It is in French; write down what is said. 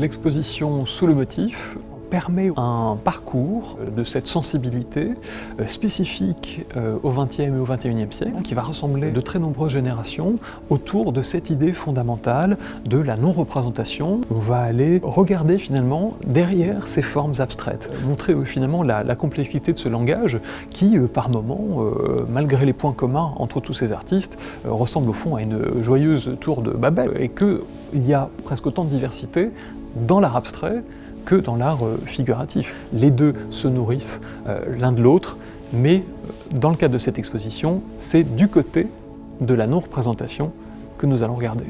L'exposition sous le motif permet un parcours de cette sensibilité euh, spécifique euh, au XXe et au XXIe siècle qui va rassembler de très nombreuses générations autour de cette idée fondamentale de la non-représentation. On va aller regarder finalement derrière ces formes abstraites, montrer euh, finalement la, complexité de ce langage qui, par moments, malgré les points communs entre tous ces artistes, ressemble au fond à une joyeuse tour de Babel et qu'il y a presque autant de diversité dans l'art abstrait que dans l'art euh, figuratif. Les deux se nourrissent euh, l'un de l'autre, mais euh, dans le cadre de cette exposition, c'est du côté de la non-représentation que nous allons regarder.